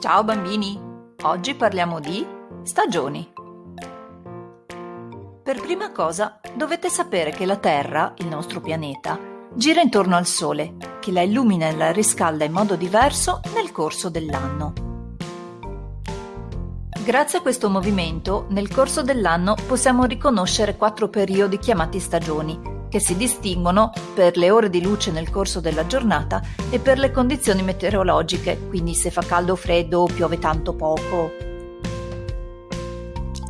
Ciao bambini! Oggi parliamo di stagioni. Per prima cosa dovete sapere che la Terra, il nostro pianeta, gira intorno al Sole, che la illumina e la riscalda in modo diverso nel corso dell'anno. Grazie a questo movimento, nel corso dell'anno possiamo riconoscere quattro periodi chiamati stagioni, che si distinguono per le ore di luce nel corso della giornata e per le condizioni meteorologiche, quindi se fa caldo o freddo o piove tanto poco.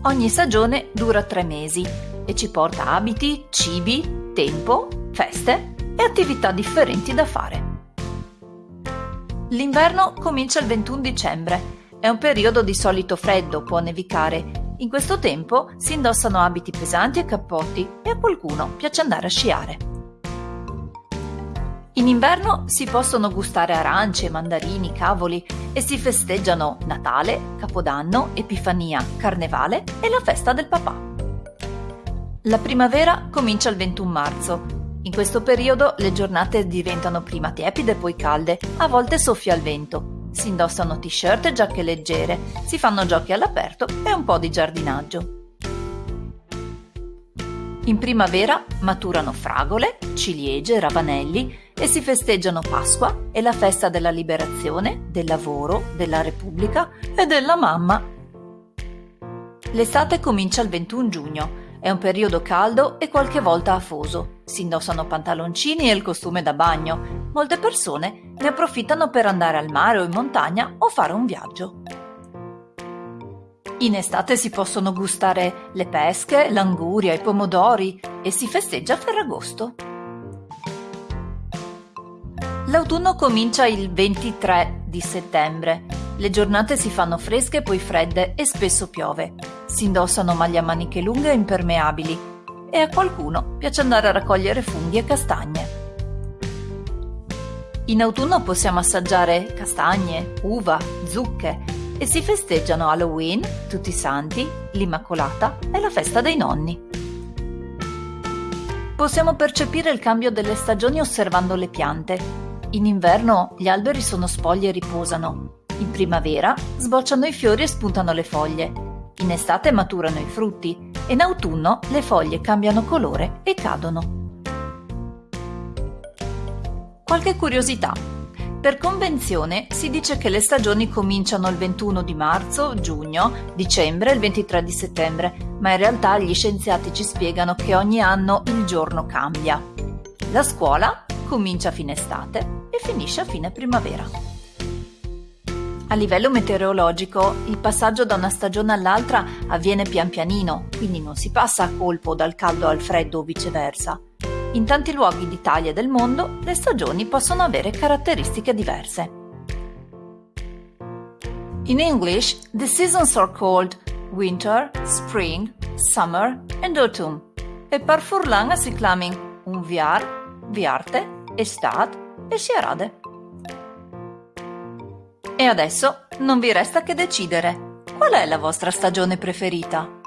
Ogni stagione dura tre mesi e ci porta abiti, cibi, tempo, feste e attività differenti da fare. L'inverno comincia il 21 dicembre. È un periodo di solito freddo, può nevicare in questo tempo si indossano abiti pesanti e cappotti e a qualcuno piace andare a sciare. In inverno si possono gustare arance, mandarini, cavoli e si festeggiano Natale, Capodanno, Epifania, Carnevale e la festa del papà. La primavera comincia il 21 marzo. In questo periodo le giornate diventano prima tiepide e poi calde, a volte soffia il vento si indossano t-shirt e giacche leggere, si fanno giochi all'aperto e un po' di giardinaggio. In primavera maturano fragole, ciliegie, ravanelli e si festeggiano Pasqua e la festa della liberazione, del lavoro, della Repubblica e della mamma. L'estate comincia il 21 giugno è un periodo caldo e qualche volta afoso. Si indossano pantaloncini e il costume da bagno. Molte persone ne approfittano per andare al mare o in montagna o fare un viaggio. In estate si possono gustare le pesche, l'anguria, i pomodori e si festeggia Ferragosto. L'autunno comincia il 23 di settembre. Le giornate si fanno fresche e poi fredde e spesso piove. Si indossano maglie a maniche lunghe e impermeabili e a qualcuno piace andare a raccogliere funghi e castagne. In autunno possiamo assaggiare castagne, uva, zucche e si festeggiano Halloween, Tutti i Santi, l'Immacolata e la festa dei nonni. Possiamo percepire il cambio delle stagioni osservando le piante. In inverno gli alberi sono spogli e riposano. In primavera sbocciano i fiori e spuntano le foglie in estate maturano i frutti e in autunno le foglie cambiano colore e cadono. Qualche curiosità. Per convenzione si dice che le stagioni cominciano il 21 di marzo, giugno, dicembre e il 23 di settembre, ma in realtà gli scienziati ci spiegano che ogni anno il giorno cambia. La scuola comincia a fine estate e finisce a fine primavera. A livello meteorologico, il passaggio da una stagione all'altra avviene pian pianino, quindi non si passa a colpo dal caldo al freddo o viceversa. In tanti luoghi d'Italia e del mondo, le stagioni possono avere caratteristiche diverse. In English, the seasons are called winter, spring, summer and autumn. E per furlanga si clamin un viar, viarte, estat e sierade. E adesso non vi resta che decidere. Qual è la vostra stagione preferita?